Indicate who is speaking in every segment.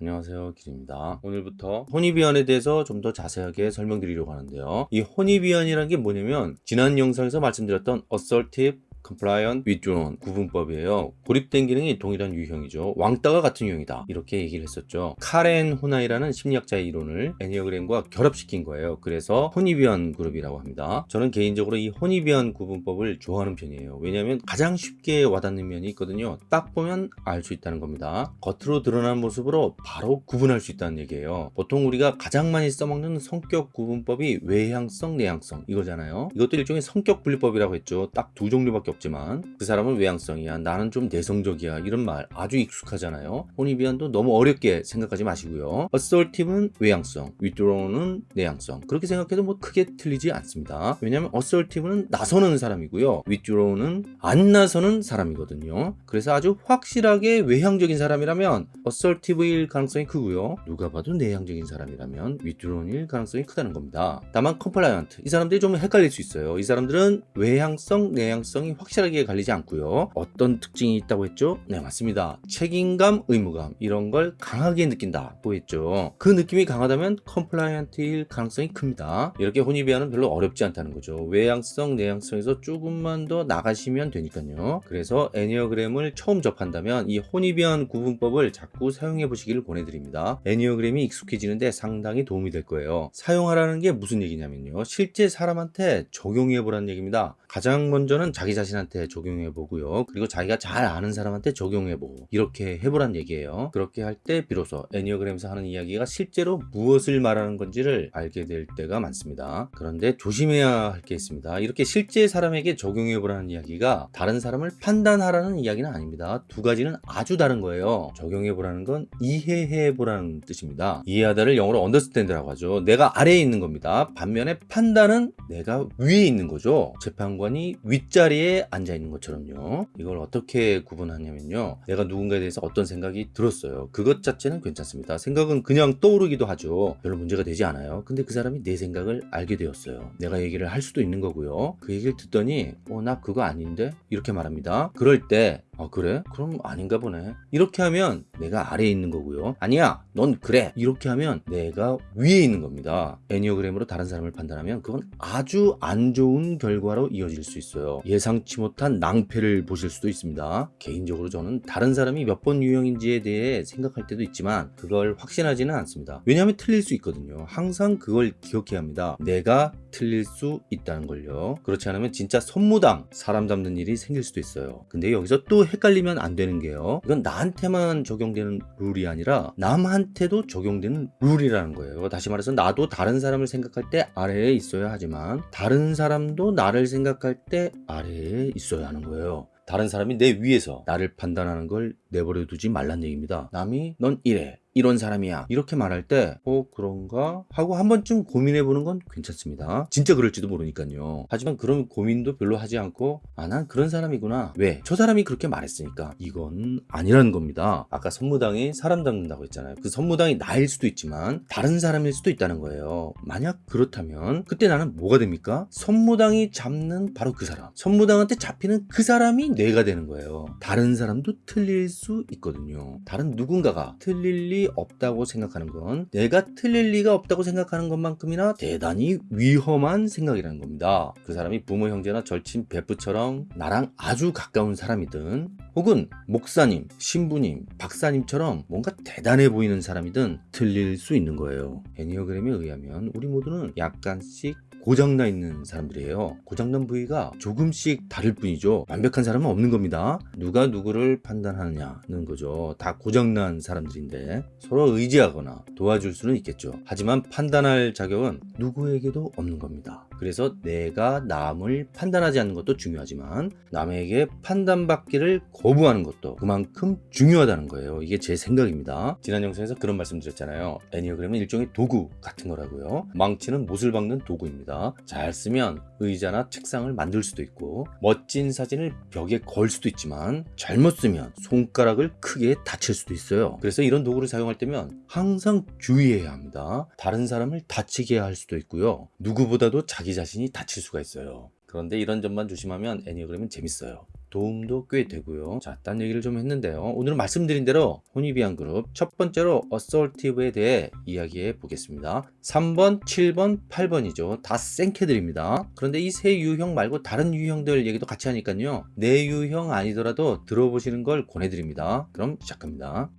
Speaker 1: 안녕하세요 길입니다. 오늘부터 혼입위원에 대해서 좀 더 자세하게 설명드리려고 하는데요. 이 혼입위원이라는 게 뭐냐면 지난 영상에서 말씀드렸던 assertive compliant withdrawn 구분법이에요. 고립된 기능이 동일한 유형이죠. 왕따가 같은 유형이다. 이렇게 얘기를 했었죠. 카렌 호나이라는 심리학자의 이론을 애니어그램과 결합시킨 거예요. 그래서 혼입위원 그룹이라고 합니다. 저는 개인적으로 이 혼입위원 구분법을 좋아하는 편이에요. 왜냐하면 가장 쉽게 와닿는 면이 있거든요. 딱 보면 알 수 있다는 겁니다. 겉으로 드러난 모습으로 바로 구분할 수 있다는 얘기예요. 보통 우리가 가장 많이 써먹는 성격 구분법이 외향성 내향성 이거잖아요. 이것도 일종의 성격 분리법이라고 했죠. 딱 두 종류밖에 없지만 그 사람은 외향성이야 나는 좀 내성적이야 이런 말 아주 익숙하잖아요. Hornevian도 너무 어렵게 생각하지 마시고요. assertive는 외향성 withdrawn은 내향성. 그렇게 생각해도 뭐 크게 틀리지 않습니다. 왜냐하면 assertive는 나서는 사람이고요. withdrawn은 안 나서는 사람이거든요. 그래서 아주 확실하게 외향적인 사람이라면 assertive일 가능성이 크고요. 누가 봐도 내향적인 사람이라면 withdrawn일 가능성이 크다는 겁니다. 다만 compliant 이 사람들이 좀 헷갈릴 수 있어요. 이 사람들은 외향성 내향성이 확실하게 갈리지 않고요. 어떤 특징이 있다고 했죠? 네 맞습니다. 책임감 의무감 이런 걸 강하게 느낀다고 했죠. 그 느낌이 강하다면 compliant일 가능성이 큽니다. 이렇게 Hornevian은 별로 어렵지 않다는 거죠. 외향성 내향성에서 조금만 더 나가시면 되니까요. 그래서 애니어그램을 처음 접한다면 이 혼입이한 구분법을 자꾸 사용해 보시기를 권해드립니다. 애니어그램이 익숙해지는데 상당히 도움이 될 거예요. 사용하라는 게 무슨 얘기냐면요. 실제 사람한테 적용해 보라는 얘기입니다 가장 먼저는 자기 자신한테 적용해 보고요. 그리고 자기가 잘 아는 사람한테 적용해 보고 이렇게 해보란 얘기예요. 그렇게 할 때 비로소 애니어그램에서 하는 이야기가 실제로 무엇을 말하는 건지를 알게 될 때가 많습니다. 그런데 조심해야 할 게 있습니다. 이렇게 실제 사람에게 적용해 보라는 이야기가 다른 사람을 판단하라는 이야기는 아닙니다. 두 가지는 아주 다른 거예요. 적용해 보라는 건 이해해 보라는 뜻입니다. 이해하다를 영어로 understand라고 하죠. 내가 아래에 있는 겁니다. 반면에 판단은 내가 위에 있는 거죠. 재판 관이 윗자리에 앉아 있는 것처럼요. 이걸 어떻게 구분하냐면요. 내가 누군가에 대해서 어떤 생각이 들었어요. 그것 자체는 괜찮습니다. 생각은 그냥 떠오르기도 하죠. 별로 문제가 되지 않아요. 근데 그 사람이 내 생각을 알게 되었어요. 내가 얘기를 할 수도 있는 거고요. 그 얘기를 듣더니 어 나 그거 아닌데? 이렇게 말합니다. 그럴 때 아 그래? 그럼 아닌가 보네. 이렇게 하면 내가 아래에 있는 거고요. 아니야 넌 그래. 이렇게 하면 내가 위에 있는 겁니다. 애니어그램으로 다른 사람을 판단하면 그건 아주 안 좋은 결과로 이어질 수 있어요. 예상치 못한 낭패를 보실 수도 있습니다. 개인적으로 저는 다른 사람이 몇 번 유형인지에 대해 생각할 때도 있지만 그걸 확신하지는 않습니다. 왜냐하면 틀릴 수 있거든요. 항상 그걸 기억해야 합니다. 내가 틀릴 수 있다는 걸요. 그렇지 않으면 진짜 선무당 사람 잡는 일이 생길 수도 있어요. 근데 여기서 또 헷갈리면 안 되는 게요. 이건 나한테만 적용되는 룰이 아니라 남한테도 적용되는 룰이라는 거예요. 다시 말해서 나도 다른 사람을 생각할 때 아래에 있어야 하지만 다른 사람도 나를 생각할 때 아래에 있어야 하는 거예요. 다른 사람이 내 위에서 나를 판단하는 걸 내버려 두지 말란 얘기입니다. 남이 넌 이래 이런 사람이야. 이렇게 말할 때 어 그런가? 하고 한 번쯤 고민해 보는 건 괜찮습니다. 진짜 그럴지도 모르니까요. 하지만 그런 고민도 별로 하지 않고 아 난 그런 사람이구나. 왜? 저 사람이 그렇게 말했으니까. 이건 아니라는 겁니다. 아까 선무당이 사람 잡는다고 했잖아요. 그 선무당이 나일 수도 있지만 다른 사람일 수도 있다는 거예요. 만약 그렇다면 그때 나는 뭐가 됩니까? 선무당이 잡는 바로 그 사람. 선무당한테 잡히는 그 사람이 내가 되는 거예요. 다른 사람도 틀릴 수 있거든요. 다른 누군가가 틀릴 리 없다고 생각하는 건 내가 틀릴 리가 없다고 생각하는 것만큼이나 대단히 위험한 생각이라는 겁니다. 그 사람이 부모 형제나 절친 베프처럼 나랑 아주 가까운 사람이든 혹은 목사님, 신부님, 박사님처럼 뭔가 대단해 보이는 사람이든 틀릴 수 있는 거예요. 애니어그램에 의하면 우리 모두는 약간씩 고장나 있는 사람들이에요. 고장난 부위가 조금씩 다를 뿐이죠. 완벽한 사람은 없는 겁니다. 누가 누구를 판단하느냐는 거죠. 다 고장난 사람들인데 서로 의지하거나 도와줄 수는 있겠죠. 하지만 판단할 자격은 누구에게도 없는 겁니다 그래서 내가 남을 판단하지 않는 것도 중요하지만 남에게 판단받기를 거부하는 것도 그만큼 중요하다는 거예요. 이게 제 생각입니다. 지난 영상에서 그런 말씀 드렸잖아요. 애니어그램은 일종의 도구 같은 거라고요. 망치는 못을 박는 도구입니다. 잘 쓰면 의자나 책상을 만들 수도 있고 멋진 사진을 벽에 걸 수도 있지만 잘못 쓰면 손가락을 크게 다칠 수도 있어요. 그래서 이런 도구를 사용할 때면 항상 주의해야 합니다. 다른 사람을 다치게 할 수도 있고요. 누구보다도 자기 자신이 다칠 수가 있어요 그런데 이런 점만 조심하면 애니어그램은 재밌어요. 도움도 꽤 되고요. 자, 딴 얘기를 좀 했는데요. 오늘은 말씀드린 대로 Hornevian 그룹 첫 번째로 assertive에 대해 이야기해 보겠습니다. 3번, 7번, 8번이죠. 다 센캐들입니다. 그런데 이 세 유형 말고 다른 유형들 얘기도 같이 하니까요. 내 유형 아니더라도 들어보시는 걸 권해드립니다. 그럼 시작합니다.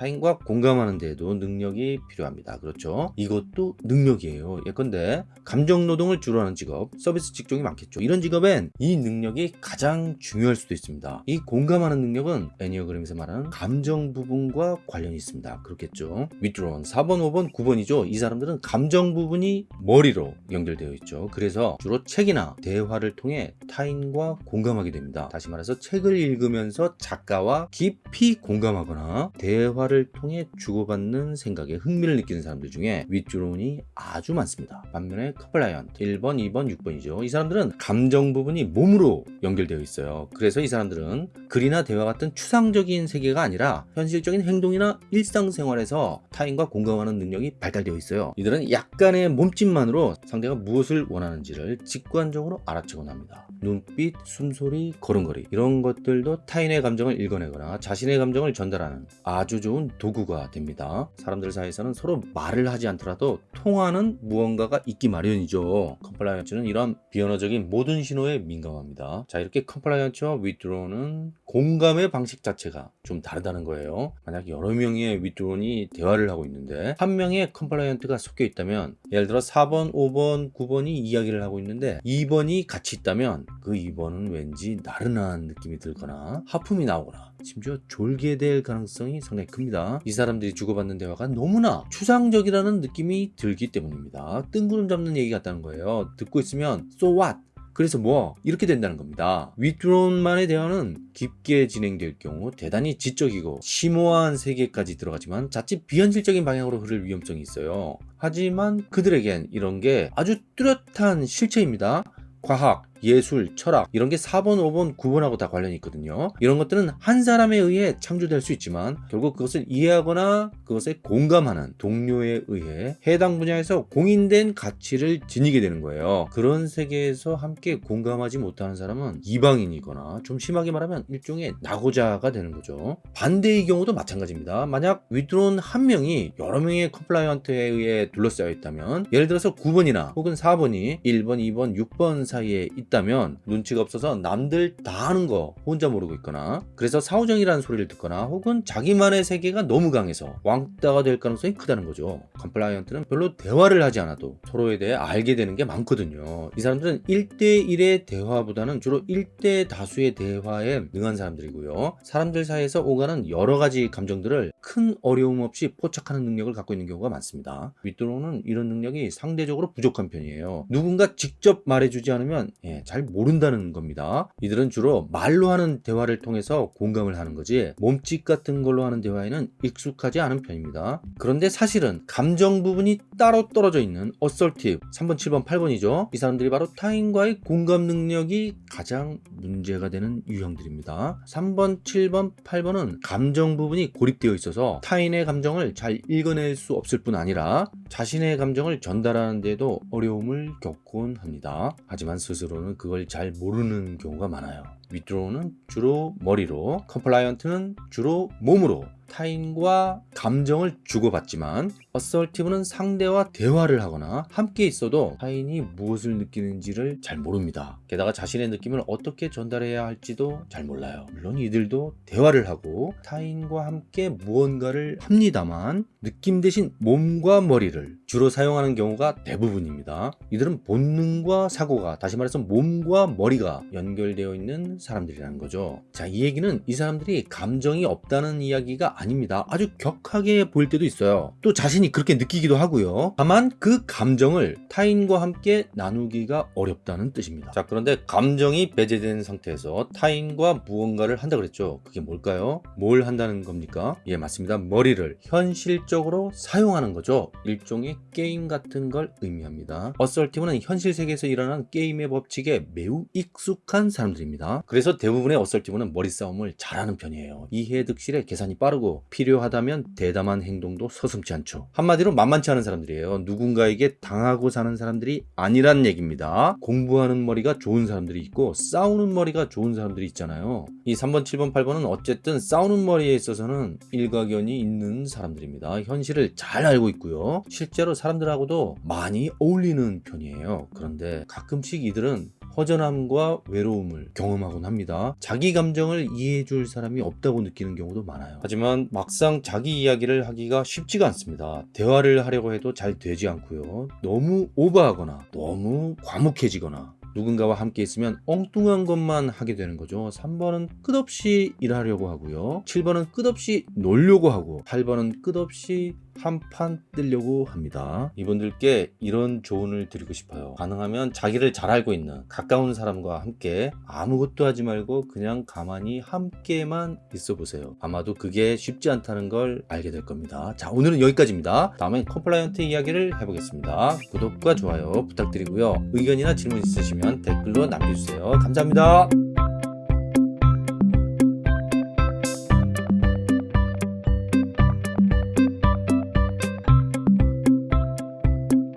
Speaker 1: 타인과 공감하는 데에도 능력이 필요합니다. 그렇죠? 이것도 능력이에요. 예컨대 감정 노동을 주로 하는 직업, 서비스 직종이 많겠죠. 이런 직업엔 이 능력이 가장 중요할 수도 있습니다. 이 공감하는 능력은 애니어그램에서 말하는 감정 부분과 관련이 있습니다. 그렇겠죠? withdrawn 4번, 5번, 9번이죠. 이 사람들은 감정 부분이 머리로 연결되어 있죠. 그래서 주로 책이나 대화를 통해 타인과 공감하게 됩니다. 다시 말해서 책을 읽으면서 작가와 깊이 공감하거나 대화 대화를 통해 주고받는 생각에 흥미를 느끼는 사람들 중에 withdrawn이 아주 많습니다. 반면에 compliant 1번, 2번, 6번이죠. 이 사람들은 감정 부분이 몸으로 연결되어 있어요. 그래서 이 사람들은 글이나 대화 같은 추상적인 세계가 아니라 현실적인 행동이나 일상생활에서 타인과 공감하는 능력이 발달되어 있어요. 이들은 약간의 몸짓만으로 상대가 무엇을 원하는지를 직관적으로 알아채곤 합니다. 눈빛, 숨소리, 걸음걸이 이런 것들도 타인의 감정을 읽어내거나 자신의 감정을 전달하는 아주 좋은 도구가 됩니다. 사람들 사이에서는 서로 말을 하지 않더라도 통하는 무언가가 있기 마련이죠. compliant는 이런 비언어적인 모든 신호에 민감합니다. 자 이렇게 compliant와 withdrawn은 공감의 방식 자체가 좀 다르다는 거예요. 만약 여러 명의 withdrawn이 대화를 하고 있는데 한 명의 compliant가 섞여 있다면 예를 들어 4번, 5번, 9번이 이야기를 하고 있는데 2번이 같이 있다면 그 2번은 왠지 나른한 느낌이 들거나 하품이 나오거나 심지어 졸게 될 가능성이 상당히 큽니다. 이 사람들이 주고받는 대화가 너무나 추상적이라는 느낌이 들기 때문입니다. 뜬구름 잡는 얘기 같다는 거예요. 듣고 있으면 so what? 그래서 뭐 이렇게 된다는 겁니다. 윗드론만의 대화는 깊게 진행될 경우 대단히 지적이고 심오한 세계까지 들어가지만 자칫 비현실적인 방향으로 흐를 위험성이 있어요. 하지만 그들에겐 이런 게 아주 뚜렷한 실체입니다. 과학, 예술, 철학 이런 게 4번, 5번, 9번하고 다 관련이 있거든요. 이런 것들은 한 사람에 의해 창조될 수 있지만 결국 그것을 이해하거나 그것에 공감하는 동료에 의해 해당 분야에서 공인된 가치를 지니게 되는 거예요. 그런 세계에서 함께 공감하지 못하는 사람은 이방인이거나 좀 심하게 말하면 일종의 낙오자가 되는 거죠. 반대의 경우도 마찬가지입니다. 만약 withdrawn 한 명이 여러 명의 compliant에 의해 둘러싸여 있다면 예를 들어서 9번이나 혹은 4번이 1번, 2번, 6번 사이에 있다면 눈치가 없어서 남들 다 하는 거 혼자 모르고 있거나 그래서 사오정이라는 소리를 듣거나 혹은 자기만의 세계가 너무 강해서 왕따가 될 가능성이 크다는 거죠. compliant는 별로 대화를 하지 않아도 서로에 대해 알게 되는 게 많거든요. 이 사람들은 1대1의 대화보다는 주로 1대 다수의 대화에 능한 사람들이고요. 사람들 사이에서 오가는 여러 가지 감정들을 큰 어려움 없이 포착하는 능력을 갖고 있는 경우가 많습니다. withdrawn은 이런 능력이 상대적으로 부족한 편이에요. 누군가 직접 말해주지 않으면 예, 잘 모른다는 겁니다. 이들은 주로 말로 하는 대화를 통해서 공감을 하는 거지 몸짓 같은 걸로 하는 대화에는 익숙하지 않은 편입니다. 그런데 사실은 감정 부분이 따로 떨어져 있는 assertive 3번, 7번, 8번이죠. 이 사람들이 바로 타인과의 공감 능력이 가장 문제가 되는 유형들입니다. 3번, 7번, 8번은 감정 부분이 고립되어 있어서 타인의 감정을 잘 읽어낼 수 없을 뿐 아니라 자신의 감정을 전달하는 데도 어려움을 겪곤 합니다. 하지만 스스로는 그걸 잘 모르는 경우가 많아요. withdraw는 주로 머리로, compliant는 주로 몸으로 타인과 감정을 주고받지만 assertive는 상대와 대화를 하거나 함께 있어도 타인이 무엇을 느끼는지를 잘 모릅니다. 게다가 자신의 느낌을 어떻게 전달해야 할지도 잘 몰라요. 물론 이들도 대화를 하고 타인과 함께 무언가를 합니다만 느낌 대신 몸과 머리를 주로 사용하는 경우가 대부분입니다. 이들은 본능과 사고가 다시 말해서 몸과 머리가 연결되어 있는 사람들이라는 거죠. 자, 이 얘기는 이 사람들이 감정이 없다는 이야기가 아닙니다. 아주 격하게 보일 때도 있어요. 또 자신이 그렇게 느끼기도 하고요. 다만 그 감정을 타인과 함께 나누기가 어렵다는 뜻입니다. 자, 그런데 감정이 배제된 상태에서 타인과 무언가를 한다 그랬죠. 그게 뭘까요? 뭘 한다는 겁니까? 예, 맞습니다. 머리를 현실적으로 사용하는 거죠. 일종의 게임 같은 걸 의미합니다. assertive는 현실 세계에서 일어나는 게임의 법칙에 매우 익숙한 사람들입니다. 그래서 대부분의 assertive는 머리 싸움을 잘하는 편이에요. 이해 득실에 계산이 빠르고 필요하다면 대담한 행동도 서슴지 않죠. 한마디로 만만치 않은 사람들이에요. 누군가에게 당하고 사는 사람들이 아니란 얘기입니다. 공부하는 머리가 좋은 사람들이 있고 싸우는 머리가 좋은 사람들이 있잖아요. 이 3번, 7번, 8번은 어쨌든 싸우는 머리에 있어서는 일가견이 있는 사람들입니다. 현실을 잘 알고 있고요. 실제로 사람들하고도 많이 어울리는 편이에요. 그런데 가끔씩 이들은 허전함과 외로움을 경험하곤 합니다. 자기 감정을 이해해줄 사람이 없다고 느끼는 경우도 많아요. 하지만 막상 자기 이야기를 하기가 쉽지가 않습니다. 대화를 하려고 해도 잘 되지 않고요. 너무 오버하거나 너무 과묵해지거나 누군가와 함께 있으면 엉뚱한 것만 하게 되는 거죠. 3번은 끝없이 일하려고 하고요. 7번은 끝없이 놀려고 하고 8번은 끝없이 한 판 뜨려고 합니다. 이분들께 이런 조언을 드리고 싶어요. 가능하면 자기를 잘 알고 있는 가까운 사람과 함께 아무것도 하지 말고 그냥 가만히 함께만 있어 보세요. 아마도 그게 쉽지 않다는 걸 알게 될 겁니다. 자, 오늘은 여기까지입니다. 다음엔 compliant 이야기를 해보겠습니다. 구독과 좋아요 부탁드리고요. 의견이나 질문 있으시면 댓글로 남겨주세요. 감사합니다.